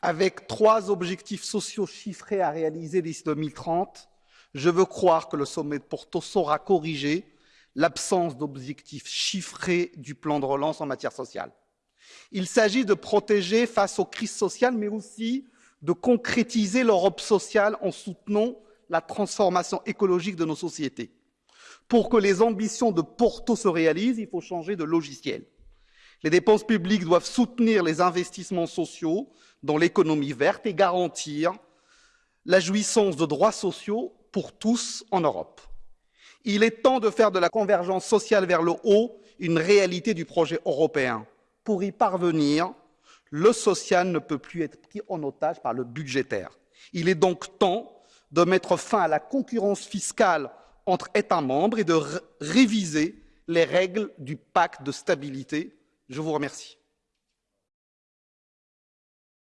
Avec trois objectifs sociaux chiffrés à réaliser d'ici 2030, je veux croire que le sommet de Porto saura corriger l'absence d'objectifs chiffrés du plan de relance en matière sociale. Il s'agit de protéger face aux crises sociales, mais aussi de concrétiser l'Europe sociale en soutenant la transformation écologique de nos sociétés. Pour que les ambitions de Porto se réalisent, il faut changer de logiciel. Les dépenses publiques doivent soutenir les investissements sociaux dans l'économie verte et garantir la jouissance de droits sociaux pour tous en Europe. Il est temps de faire de la convergence sociale vers le haut une réalité du projet européen. Pour y parvenir, le social ne peut plus être pris en otage par le budgétaire. Il est donc temps de mettre fin à la concurrence fiscale entre États membres et de réviser les règles du pacte de stabilité. Je vous remercie.